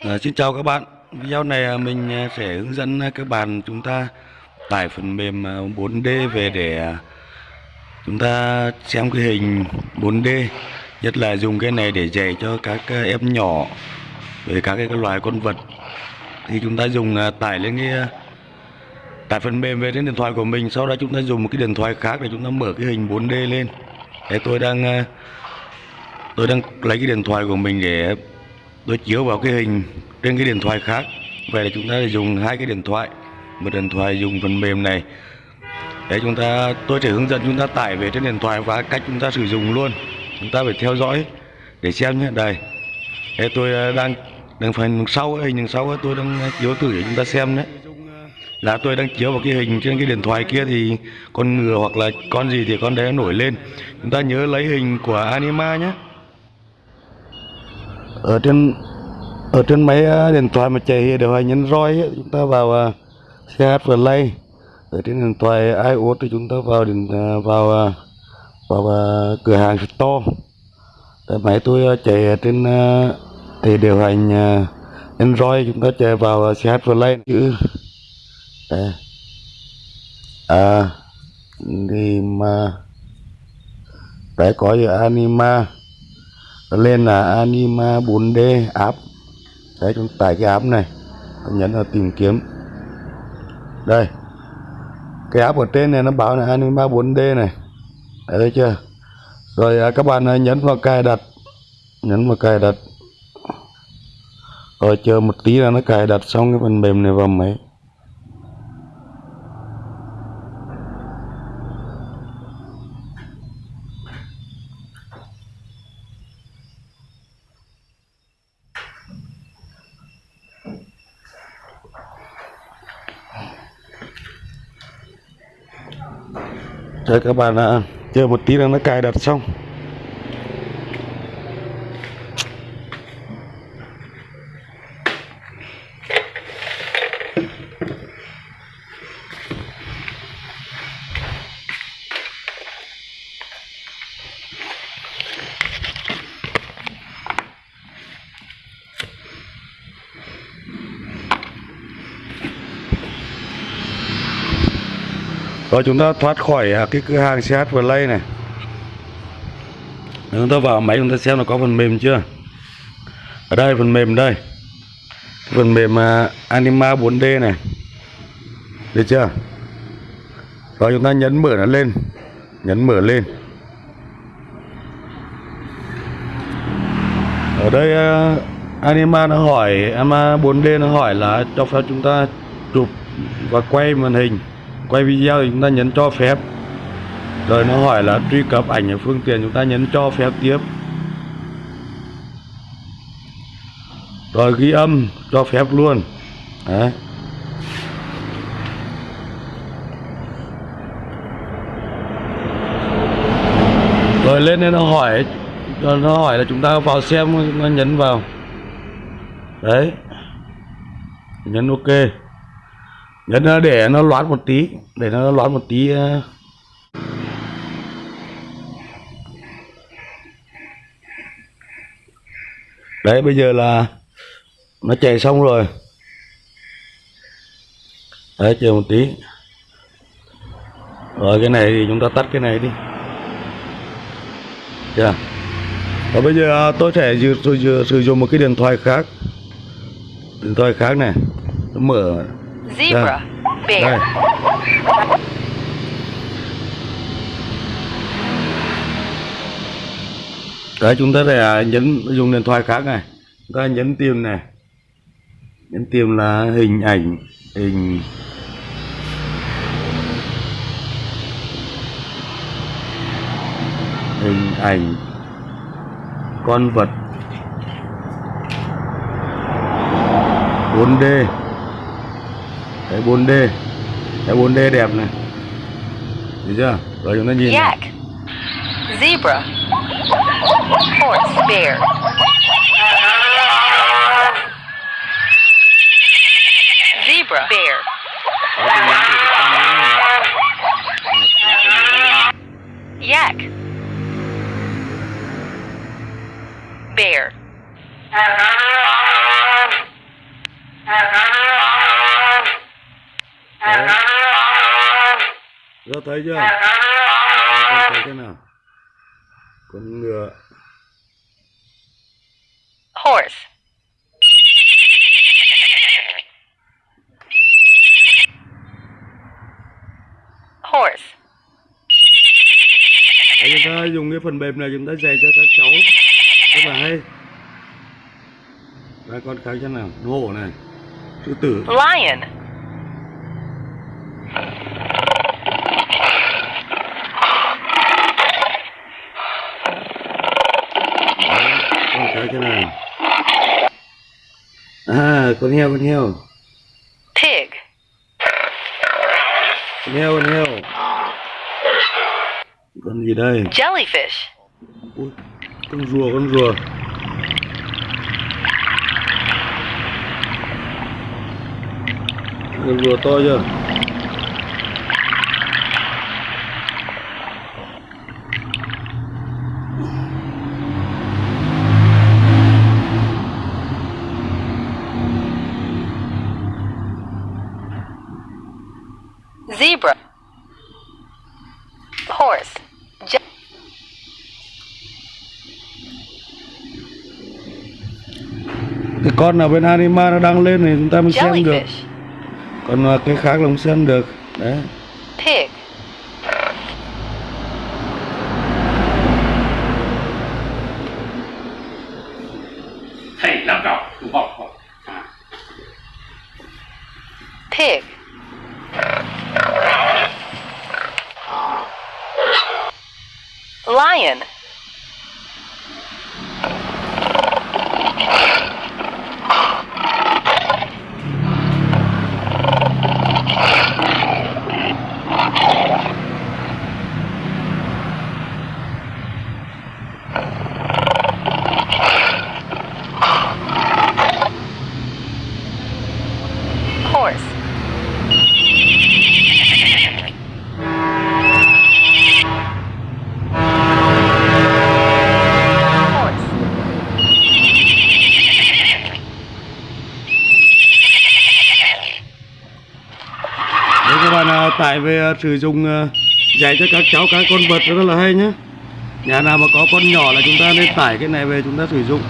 À, xin chào các bạn. Video này à, mình à, sẽ hướng dẫn à, các bạn chúng ta tải phần mềm 4D về để chúng ta xem cái hình 4D nhất là dùng cái này để dạy cho các em nhỏ về các cái loài con vật. Thì chúng ta dùng tải lên cái tải phần mềm về đến điện thoại của mình. Sau đó chúng ta dùng một cái điện thoại khác để chúng ta mở cái hình 4D lên. Thế tôi đang tôi đang lấy cái điện thoại của mình để tôi chiếu vào cái hình trên cái điện thoại khác. Vậy là chúng ta dùng hai cái điện thoại. Một điện thoại dùng phần mềm này. Để chúng ta tôi sẽ hướng dẫn chúng ta tải về trên điện thoại và cách chúng ta sử dụng luôn. Chúng ta phải theo dõi để xem nhé. Đây. Đấy, tôi à, đang đang phần sau hình đằng sau tôi đang chiếu thử để chúng ta xem đấy là tôi đang chiếu vào cái hình trên cái điện thoại kia thì con ngựa hoặc là con gì thì con đấy nó nổi lên. Chúng ta nhớ lấy hình của anima nhé ở trên ở trên máy à, điện thoại mà chạy điều hành nhấn roi ấy, chúng ta vào à, CH Play ở trên điện thoại iOS thì chúng ta vào điện à, vào vào vào cửa hàng store tại máy tôi chạy trên thì điều hành Android chúng ta chạy vào CH Play chữ đây. à thì mà đấy có gì anima lên là anima 4D app. Đấy, chúng tải cái app này. Nhấn vào tìm kiếm. Đây. Cái app ở trên này nó báo là anima 4D này. Đấy, thấy chưa? Rồi à, các bạn à, nhấn vào cài đặt. Nhấn vào cài đặt. Rồi, chờ một tí là nó cài đặt xong cái phần mềm này vào máy. Rồi các bạn à, chờ một tí là nó cài đặt xong. Rồi chúng ta thoát khỏi à, cái cửa hàng CH Play này. Chúng ta vào máy chúng ta xem là có phần mềm chưa? Ở đây phần mềm đây. Phần mềm uh, Anima 4D này. Được chưa? Rồi chúng ta nhấn mở nó lên. Nhấn mở lên. Ở đây uh, Anima nó hỏi Anima 4D nó hỏi là cho phép chúng ta chụp và quay màn hình quay video thì chúng ta nhấn cho phép. Rồi nó hỏi là truy cập ảnh ở phương tiện chúng ta nhấn cho phép tiếp. Rồi ghi âm cho phép luôn. Đấy. Rồi lên đây nó hỏi nó hỏi là chúng ta vào xem, nó nhấn vào. Đấy. Nhấn ok nhấn nó để nó loát một tí để nó loát một tí ờ. đấy bây giờ là nó chạy xong rồi. Đấy chờ một tí. Rồi cái này thì chúng ta tắt cái này đi. Chưa? Và bây giờ ờ, tôi sẽ sử, dụng một cái điện thoại khác. Điện thoại khác này. Mở. Zebra. đây Bear. đấy, chúng ta sẽ à, nhấn, dùng điện thoại khác này. Chúng ta nhấn tìm này. Nhấn tìm là hình ảnh, hình. Hình ảnh con vật. 4D Đấy 4D Đấy 4D đẹp này Thấy chưa? Rồi chúng ta nhìn này. Yak. Zebra. Horse. Bear. Zebra. Bear. Đấy, tôi nhấn thử cái con này. Đấy, Yak. Bear. Đấy. Thấy chưa? Con thấy thế nào? Con ngựa. Horse. Horse. Đấy, chúng ta dùng cái phần mềm này chúng ta dạy cho các cháu rất là hay. Và con cái thế nào? Hổ này. Sư tử. Lion. Con cái thế nào? À, con heo, con heo. Pig. Con heo, con heo. Con gì đây? Jellyfish. Ui, con rùa, con rùa. Con rùa to chưa? Zebra. Horse. Je- Cái con nào bên anima nó đăng lên thì chúng ta mới xem được. Jellyfish. Còn à, cái khác là không xem được. Đấy. Pig. Lion. Tải về ờ, sử dụng ờ, dạy cho các cháu các con vật, rất là hay nhé. Nhà nào mà có con nhỏ là chúng ta nên tải cái này về chúng ta sử dụng.